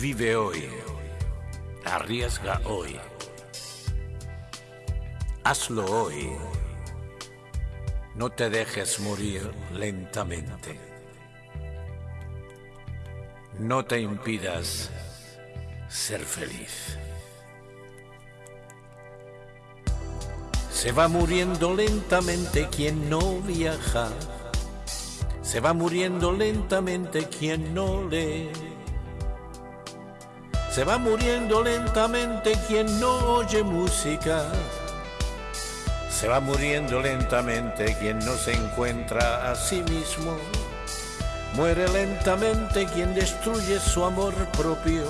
Vive hoy. Arriesga hoy. Hazlo hoy. No te dejes morir lentamente. No te impidas ser feliz. Se va muriendo lentamente quien no viaja. Se va muriendo lentamente quien no lee. Se va muriendo lentamente quien no oye música. Se va muriendo lentamente quien no se encuentra a sí mismo. Muere lentamente quien destruye su amor propio.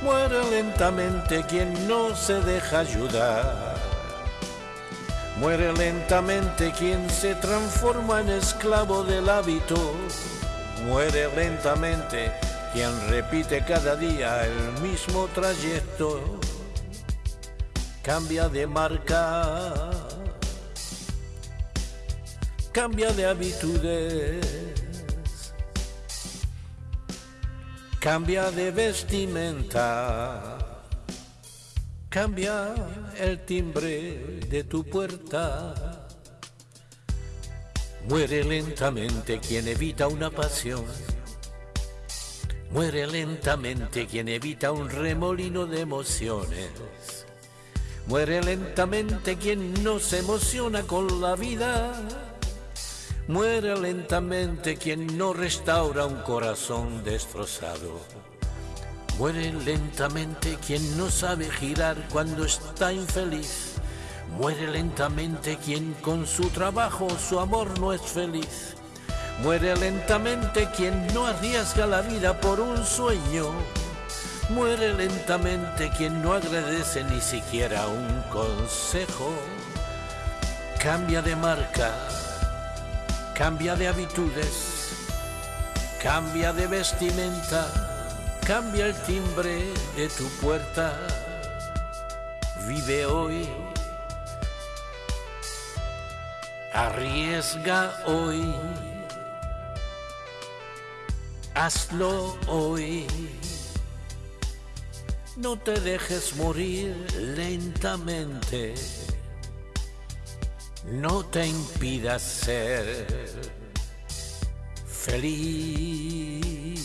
Muere lentamente quien no se deja ayudar. Muere lentamente quien se transforma en esclavo del hábito. Muere lentamente quien repite cada día el mismo trayecto. Cambia de marca. Cambia de habitudes. Cambia de vestimenta. Cambia el timbre de tu puerta. Muere lentamente quien evita una pasión. Muere lentamente quien evita un remolino de emociones. Muere lentamente quien no se emociona con la vida. Muere lentamente quien no restaura un corazón destrozado. Muere lentamente quien no sabe girar cuando está infeliz. Muere lentamente quien con su trabajo su amor no es feliz. Muere lentamente quien no arriesga la vida por un sueño. Muere lentamente quien no agradece ni siquiera un consejo. Cambia de marca, cambia de habitudes, cambia de vestimenta, cambia el timbre de tu puerta. Vive hoy, arriesga hoy, hazlo hoy. No te dejes morir lentamente. No te impidas ser feliz.